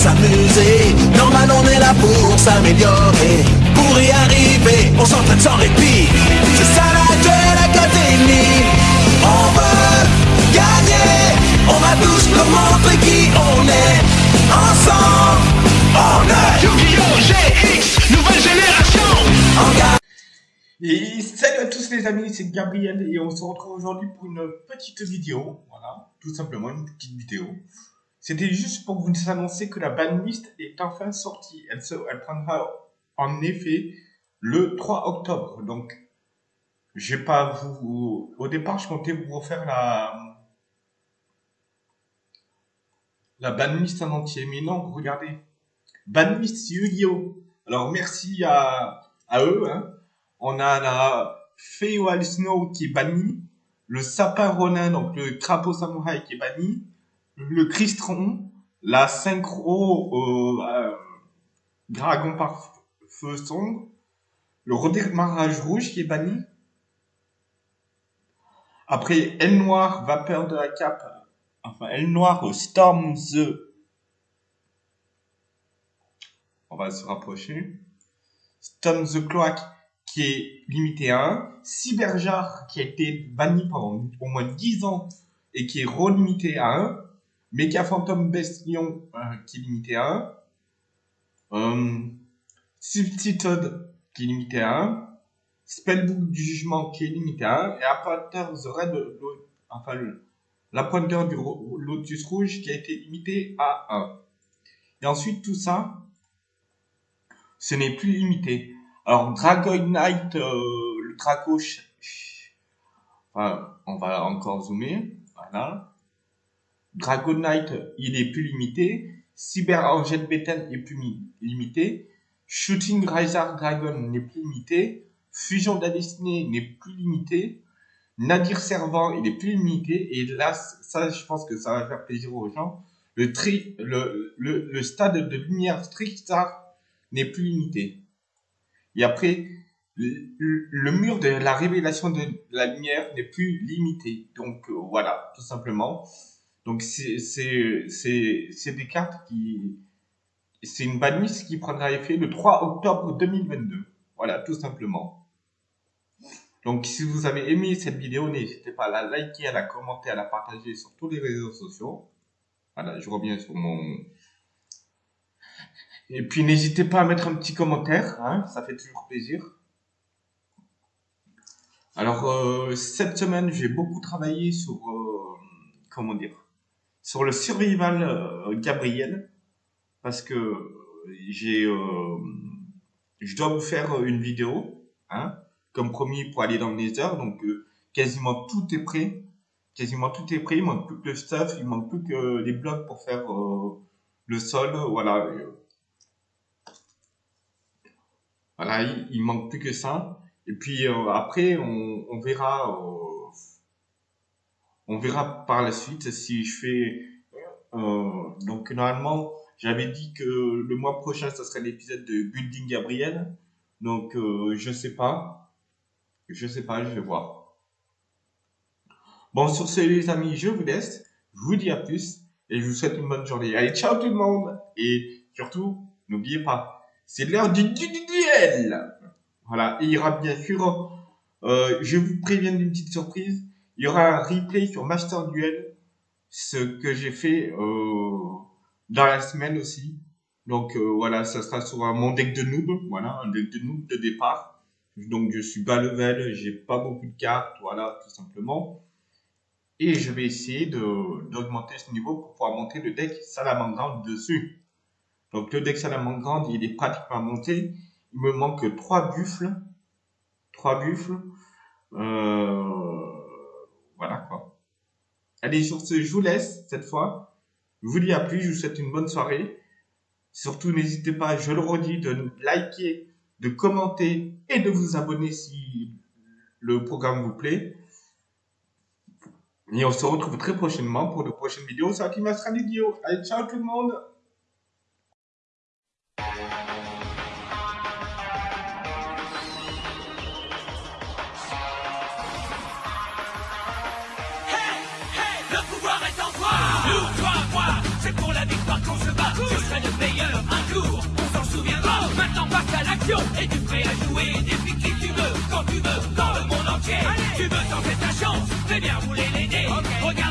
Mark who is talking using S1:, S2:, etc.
S1: s'amuser. Normal, on est là pour s'améliorer. Pour y arriver, on s'entraîne sans répit. C'est ça la Duel Academy. On veut gagner. On va tous nous montrer qui on est. Ensemble, on est
S2: Yu-Gi-Oh! GX, nouvelle génération
S1: en gagne.
S3: Et salut à tous les amis, c'est Gabriel et on se retrouve aujourd'hui pour une petite vidéo. Voilà, tout simplement une petite vidéo. C'était juste pour vous annoncer que la banlist est enfin sortie. Elle, prendra en effet le 3 octobre. Donc, pas vous. Au départ, je comptais vous refaire la. La banlist en entier. Mais non, regardez. Banlist Yu-Gi-Oh! Alors, merci à, à eux. Hein. On a la Feywild Snow qui est banni. Le sapin ronin, donc le crapaud samouraï qui est banni le Cristron, la synchro euh, euh, dragon par feu sombre, le redémarrage rouge qui est banni. Après, L noir, vapeur de la cape, enfin L noir, Storm the. On va se rapprocher. Storm the Cloak qui est limité à 1. Cyberjar qui a été banni pendant au moins 10 ans et qui est relimité à 1. Mecha Phantom Bestion qui est limité à 1. Euh, qui est limité à 1. Spellbook du jugement qui est limité à 1. Et Appointer The Red, enfin le- l'appointeur du Lotus Rouge qui a été limité à 1. Et ensuite tout ça, ce n'est plus limité. Alors Dragon Knight, euh, le Draco, enfin, on va encore zoomer, voilà. Dragon Knight, il est plus limité. Cyber Angel Beten est plus mi- limité. Shooting Riser Dragon n'est plus limité. Fusion de n'est plus limité. Nadir Servant, il est plus limité. Et là, ça, je pense que ça va faire plaisir aux gens. Le, tri, le, le, stade de lumière Trickstar n'est plus limité. Et après, le, le mur de la révélation de la lumière n'est plus limité. Donc euh, voilà, tout simplement. Donc c'est des cartes qui c'est une banlist qui prendra effet le 3 octobre 2022. Voilà, tout simplement. Donc si vous avez aimé cette vidéo, n'hésitez pas à la liker, à la commenter, à la partager sur tous les réseaux sociaux. Voilà, je reviens sur mon et puis n'hésitez pas à mettre un petit commentaire, hein, ça fait toujours plaisir. Alors euh, cette semaine, j'ai beaucoup travaillé sur euh, comment dire sur le survival euh, Gabriel parce que euh, j'ai euh, je dois vous faire une vidéo hein, comme promis pour aller dans le Nether. Donc quasiment tout est prêt. Quasiment tout est prêt. Il manque plus que le stuff. Il manque plus que les blocs pour faire le sol. Voilà. Voilà il, il manque plus que ça. Et puis après on, verra on verra par la suite si je fais. euh, donc normalement, j'avais dit que le mois prochain, ça serait l'épisode de Building Gabriel. Donc euh, je sais pas, je sais pas, je vais voir. Bon sur ce les amis, je vous laisse. Je vous dis à plus et je vous souhaite une bonne journée. Allez ciao tout le monde et surtout n'oubliez pas, c'est l'heure du, du, du duel. Voilà, et il y aura bien sûr, euh, je vous préviens d'une petite surprise. Il y aura un replay sur Master Duel, ce que j'ai fait euh, dans la semaine aussi. Donc euh, voilà, ça sera sur mon deck de noob, voilà, un deck de noob de départ. Donc je suis bas level, j'ai pas beaucoup de cartes, voilà, tout simplement. Et je vais essayer d'augmenter ce niveau pour pouvoir monter le deck Salamangrande dessus. Donc le deck Salamangrande, il est pratiquement monté. Il me manque trois buffles. Trois buffles. Euh, voilà quoi. Allez, sur ce, je vous laisse cette fois. Je vous dis à plus, je vous souhaite une bonne soirée. Surtout, n'hésitez pas, je le redis, de liker, de commenter et de vous abonner si le programme vous plaît. Et on se retrouve très prochainement pour de prochaines vidéos sur Akima Stradio. Allez, ciao tout le monde
S4: meilleur un jour, on s'en souviendra. Maintenant passe à l'action et tu prêt à jouer des qui tu veux, quand tu veux, dans le monde entier?